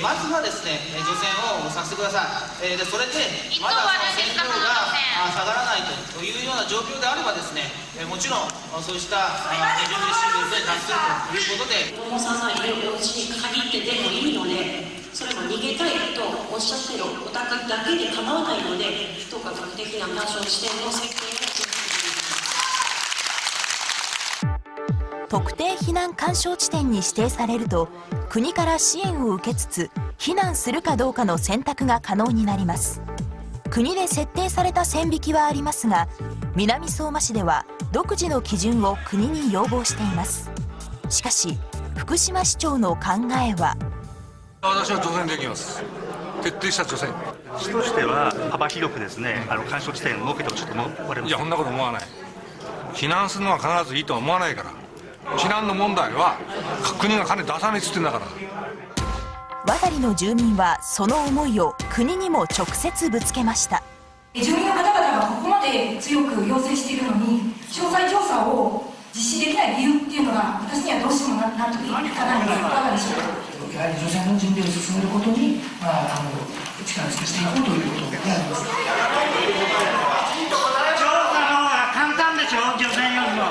まずはですね、除染をさせてください。えー、でそれで、まだその線量があ下がらないというような状況であればですね、えー、もちろんそうしたあ20ミリシングルに達するということで。子供さんがいるお家に限ってでもいいので、それも逃げたいとおっしゃってるお宅だけで構わないので、どうか学的な干渉地点の設計を特定避難干渉地点に指定されると国から支援を受けつつ避難するかどうかの選択が可能になります。国で設定された線引きはありますが南相馬市では独自の基準を国に要望しています。しかし福島市長の考えは私は除染できます。徹底した除染。市としては幅広くですねあの干渉地点を設けてほしいと思われますいやそんなこと思わない。避難するのは必ずいいとは思わないから避難の問題は国が金出さないっつってんだから。渡りの住民はその思いを国にも直接ぶつけました。住民の方々がここまで強く要請しているのに詳細調査を実施できない理由っていうのが私にはどうしても納得いかないんですいかがでしょうか？やはり除染の準備を進めることに、まあ、あの力を尽くしていこうということであります。調査の方が簡単でしょ除染よりも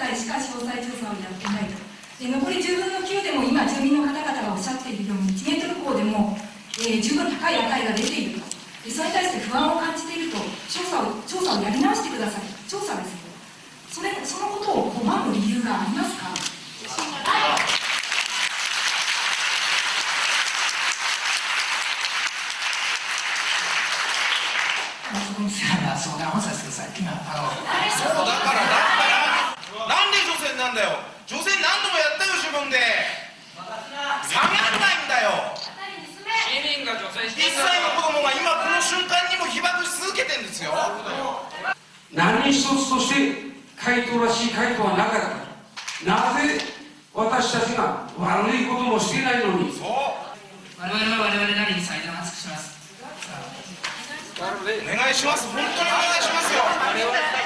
10分の1の世帯しか詳細調査をやってないとで残り10分の9でも今住民の方々がおっしゃっているように1メートル高でも、えー、十分高い値が出ているとでそれに対して不安を感じていると調査を調査をやり直してください調査ですよそれそのことを拒む理由がありますかそこに相談をさせてください今あのそうだからだからなんで除染なんだよ。除染何度もやったよ自分で。下がらないんだよ。市民が除染し1歳の子供が今この瞬間にも被爆し続けてんですよ。何一つとして回答らしい回答はなかった。なぜ私たちが悪いこともしていないのに？そう。我々は我々なりに最善を尽くします。お願いします。本当にお願い